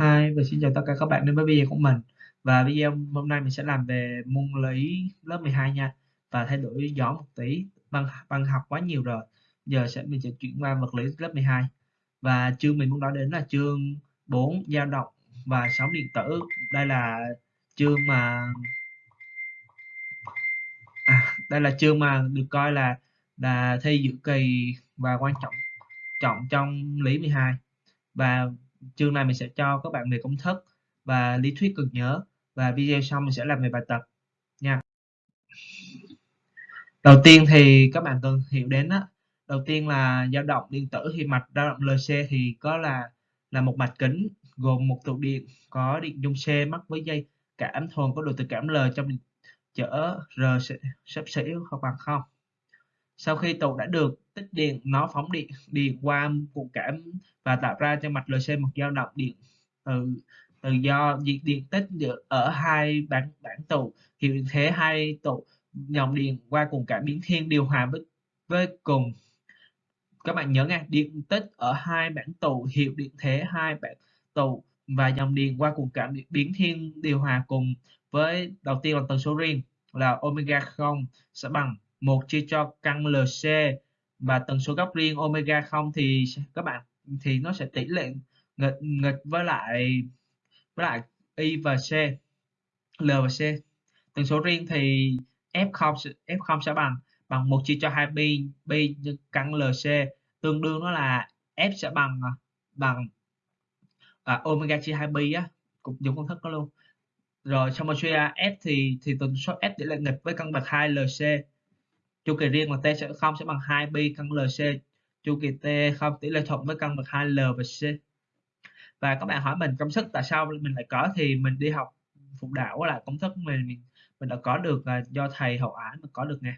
Hi và xin chào tất cả các bạn đến với video của mình. Và video hôm nay mình sẽ làm về môn lý lớp 12 nha. Và thay đổi gió một tí, bằng bằng học quá nhiều rồi. Giờ sẽ mình sẽ chuyển qua vật lý lớp 12. Và chương mình muốn nói đến là chương 4 dao động và sóng điện tử. Đây là chương mà à, đây là chương mà được coi là là thi dự kỳ và quan trọng trọng trong lý 12. Và chương này mình sẽ cho các bạn về công thức và lý thuyết cần nhớ. Và video sau mình sẽ làm về bài tập nha. Đầu tiên thì các bạn cần hiểu đến đó, đầu tiên là dao động điện tử thì mạch dao động LC thì có là là một mạch kính gồm một tụ điện có điện dung C mắc với dây cảm thuần có độ tự cảm L trong chở R sắp xỉ hoặc bằng không sau khi tụ đã được, tích điện, nó phóng điện điện qua cuộn cảm và tạo ra cho mạch LC một dao động điện từ từ do diệt điện tích ở hai bản bản tụ hiệu điện thế hai tụ dòng điện qua cuộn cảm biến thiên điều hòa với với cùng. Các bạn nhớ nghe điện tích ở hai bản tụ hiệu điện thế hai bản tụ và dòng điện qua cuộn cảm biến thiên điều hòa cùng với, đầu tiên là tần số riêng là omega 0 sẽ bằng. 1 chia cho căn LC và tần số góc riêng omega 0 thì các bạn thì nó sẽ tỷ lệ nghịch nghịch với lại với lại y và c l và c. Tần số riêng thì f0 f0 sẽ bằng bằng 1 chia cho 2 pi pi nhân căn lc tương đương nó là f sẽ bằng à, bằng à, omega chia 2 pi á cũng dùng công thức đó luôn. Rồi xong rồi suy ra f thì thì tần số f tỷ lệ nghịch với căn bậc 2 lc chu kỳ riêng của t sẽ không sẽ bằng 2 pi căn lc chu kỳ t không tỷ lệ thuận với căn bậc 2 l và c. Và các bạn hỏi mình công thức tại sao mình lại có thì mình đi học phụ đạo là công thức mình mình, mình đã có được là do thầy hậu ái mà có được nè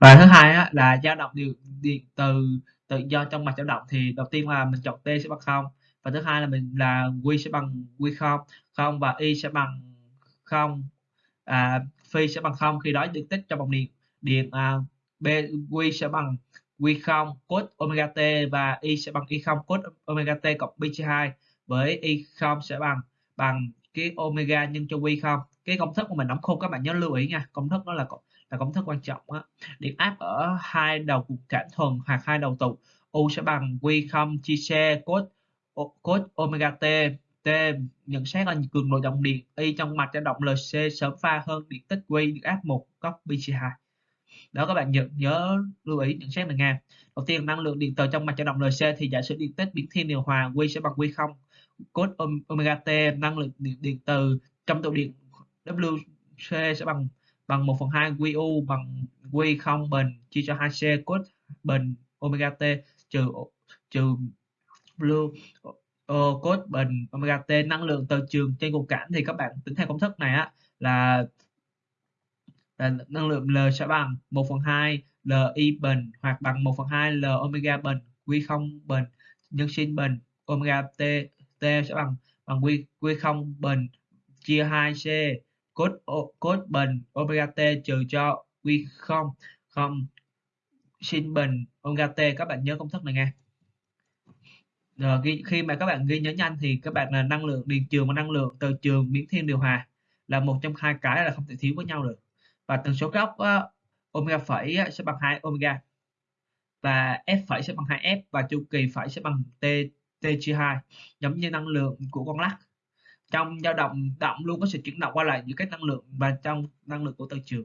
và thứ hai á, là dao động điều điện từ tự do trong mặt dao động thì đầu tiên là mình chọn t sẽ bằng không. Và thứ hai là mình là q sẽ bằng q không. Không và y sẽ bằng không à, phi sẽ bằng không khi đó điện tích trong vòng điện. Điện à, b q sẽ bằng q0 cos omega t và y sẽ bằng y0 cos omega t cộng pi chia 2 với y0 sẽ bằng bằng cái omega nhân cho q0 cái công thức của mình đóng khung các bạn nhớ lưu ý nha. Công thức đó là là công thức quan trọng á. Điện áp ở hai đầu cục cảm thuần hoặc hai đầu tụ. U sẽ bằng q0 chia xe cos cos omega t t nhận xét là cường độ dòng điện y trong mạch dao động lc sớm pha hơn điện tích q được áp một góc pi/2. đó các bạn nhớ, nhớ lưu ý nhận xét này nha đầu tiên năng lượng điện từ trong mạch dao động LC thì giả sử điện tích biến thiên điều hòa Q sẽ bằng Q0 cos omega t năng lượng điện, điện từ trong tụ điện WC sẽ bằng bằng 1 phần 2 QU bằng Q0 bình chia cho 2C cos bình omega t trừ trừ blue Ờ, uh, cos bình omega t năng lượng từ trường trên cục cảm thì các bạn tính theo công thức này á là là năng lượng L sẽ bằng 1 phần 2 Li bình hoặc bằng 1 phần 2 L omega bình Q0 bình nhân sin bình. Omega T T sẽ bằng bằng Q Q0 bình chia 2C cos cos bình omega T trừ cho Q0 không sin bình omega T. Các bạn nhớ công thức này nghe Ờ, rồi khi mà các bạn ghi nhớ nhanh thì các bạn là năng lượng điện trường và năng lượng từ trường biến thiên điều hòa là một trong hai cái là không thể thiếu với nhau được. Và tần số góc uh, ờ, omega phẩy ờ, sẽ bằng 2 omega và f phẩy sẽ bằng 2f và chu kỳ phẩy sẽ bằng t t chia 2 giống như năng lượng của con lắc. Trong dao động động luôn có sự chuyển động qua lại giữa các năng lượng và trong năng lượng của từ trường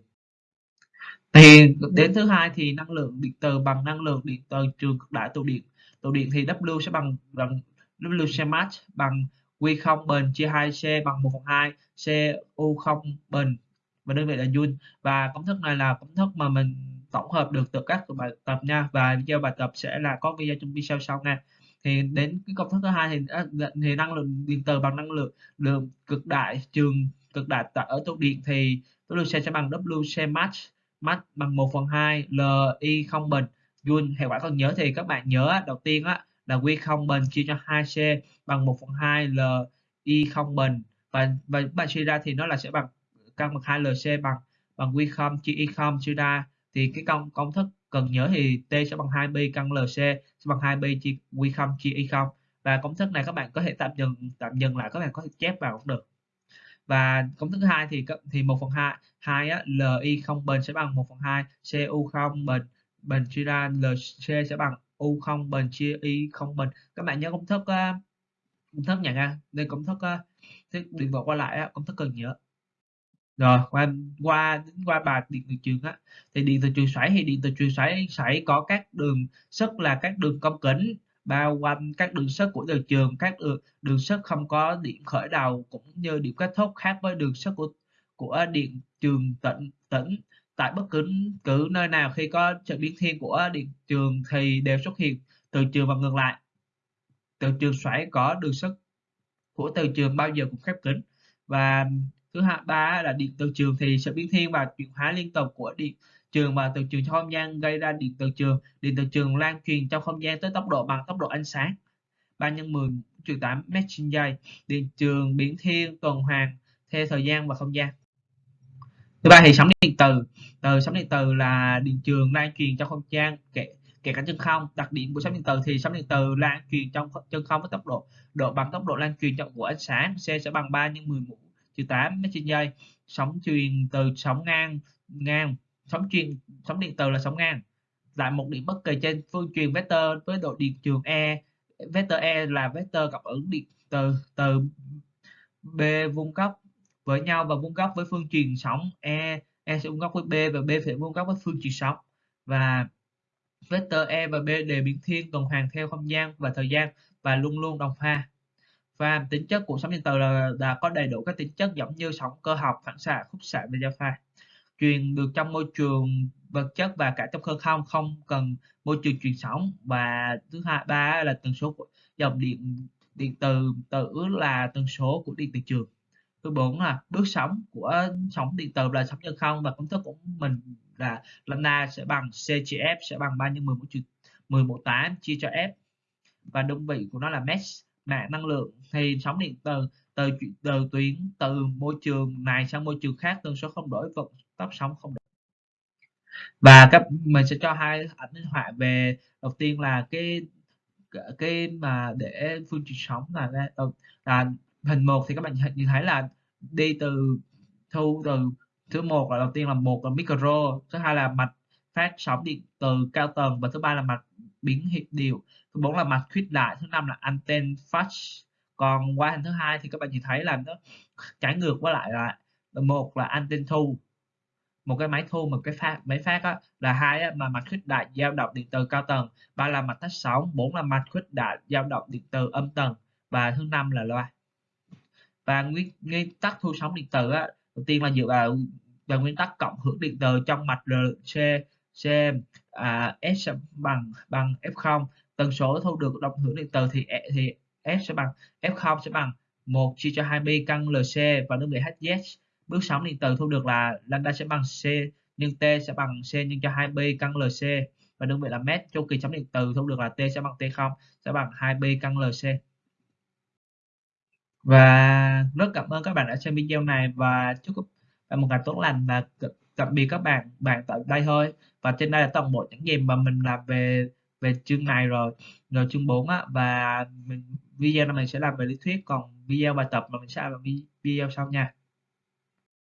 thì đến thứ hai thì năng lượng điện từ bằng năng lượng điện từ trường cực đại tụ điện. Tụ điện thì W sẽ bằng bằng W mass bằng Q0 bình chia 2C bằng 1 phần 2 CU0 bình và đơn vị là Joule. Và công thức này là công thức mà mình tổng hợp được từ các bài tập nha. Và video bài tập sẽ là có video trong video sau nha. Thì đến cái công thức thứ hai thì à, dạ, thì năng lượng điện từ bằng năng lượng lượng cực đại, trường cực đại tại ở tụ điện thì W sẽ bằng WC max max bằng 1 phần 2 LI không bình Joule hệ quả còn nhớ thì các bạn nhớ đầu tiên á, là Q không bình chia cho 2C bằng 1 phần 2 LI không bình và và bạn suy ra thì nó là sẽ bằng căn bậc 2 LC bằng bằng Q không chia Y không, suy ra thì cái công công thức cần nhớ thì T sẽ bằng 2B căn LC sẽ bằng 2B chia Q không chia Y không. Và công thức này các bạn có thể tạm dừng tạm dừng lại, các bạn có thể chép vào cũng được và công thức hai thì thì 1 phần 2 2 á, LI không bình sẽ bằng 1 phần 2 CU không bình bình chia ra LC sẽ bằng U không bình chia Y không bình các bạn nhớ công thức uh, công thức nhận ra đây công thức uh, thức điện vào qua lại uh, công thức cần nhớ. Rồi qua qua qua bài điện từ trường á thì điện từ trường xoáy thì điện từ trường xoáy xoáy có các đường sức là các đường cong kính bao quanh các đường sức của từ trường các đường, đường sức không có điểm khởi đầu cũng như điểm kết thúc khác với đường sức của của điện trường tĩnh tỉnh. Tại bất cứ cứ nơi nào khi có sự biến thiên của điện trường thì đều xuất hiện từ trường và ngược lại. Từ trường xoáy có đường sức của từ trường bao giờ cũng khép kín. Và thứ hai ba là điện từ trường thì sự biến thiên và chuyển hóa liên tục của điện trường và từ trường trong không gian gây ra điện từ trường, điện từ trường lan truyền trong không gian tới tốc độ bằng tốc độ ánh sáng. 3 nhân 10 trừ 8 mét trên giây điện trường biến thiên, tuần hoàn, theo thời gian và không gian. Thứ ba thì sóng điện từ. Từ sóng điện từ là điện trường lan truyền trong không gian, kể kể cả chân không. Đặc điểm của sóng điện từ thì sóng điện từ lan truyền trong chân không với tốc độ độ bằng tốc độ lan truyền trong của ánh sáng, c sẽ bằng 3 nhân 10 mũ trừ 8 mét trên giây sóng truyền từ sóng ngang ngang sóng truyền sóng điện từ là sóng ngang. Tại một điểm bất kỳ trên phương truyền vector với độ điện trường e. Vector e là vector cảm ứng điện từ từ b vuông góc với nhau và vuông góc với phương truyền sóng e. E sẽ vuông góc với b và b sẽ vuông góc với phương truyền sóng. Và vector e và b đều biến thiên tuần hoàn theo không gian và thời gian và luôn luôn đồng pha. Và tính chất của sóng điện từ là, là có đầy đủ các tính chất giống như sóng cơ học phản xạ khúc xạ và giao pha truyền được trong môi trường vật chất và cả trong không không không cần môi trường truyền sóng. Và thứ hai, ba là tần số của dòng điện điện từ tử là tần số của điện từ trường. Thứ bốn là bước sóng của sóng điện từ là sóng chân không, và công thức của mình là lambda sẽ bằng c chia f sẽ bằng 3 nhân 10 mũ trừ 10 mũ 8 chia cho f. Và đơn vị của nó là mesh mạng năng lượng. Thì sóng điện từ từ từ tuyến từ môi trường này sang môi trường khác, tần số không đổi, vận tập sóng không được. Và các, mình sẽ cho hai ảnh minh họa về, đầu tiên là cái cái mà để phương trình sóng là ờ, là hình một thì các bạn nhìn thấy là đi từ thu từ thứ một là đầu tiên là một là micro, thứ hai là mạch phát sóng điện từ cao tầng và thứ ba là mạch biến hiệp điều thứ bốn là mạch khuyết đại, thứ năm là anten phát còn qua hình thứ hai thì các bạn nhìn thấy là nó trái ngược với lại là một là anten thu một cái máy thu một cái phát máy phát á, là hai á, mà mạch khuyết đại dao động điện từ cao tầng ba là mạch tách sóng bốn là mạch khuyết đại dao động điện từ âm tầng và thứ năm là loa. Và nguyên nguyên tắc thu sóng điện từ á, đầu tiên là dựa vào và nguyên tắc cộng hưởng điện từ trong mạch RC C à, S bằng bằng F0 tần số thu được đồng hưởng điện từ thì e, thì S sẽ bằng F0 sẽ bằng 1 chia cho 2pi căn LC và đơn vị HZ bước sóng điện từ thu được là lambda sẽ bằng C, nhưng T sẽ bằng C nhân cho 2b căn LC và đơn vị là mét chu kỳ sóng điện từ thu được là T sẽ bằng T0 sẽ bằng 2b căn LC và rất cảm ơn các bạn đã xem video này và chúc các bạn một ngày tốt lành và tạm biệt các bạn bạn tại đây thôi. Và trên đây là toàn bộ những gì mà mình làm về về chương này rồi rồi chương 4 á. Và mình, video này mình sẽ làm về lý thuyết, còn video bài tập mà mình sẽ làm video sau nha.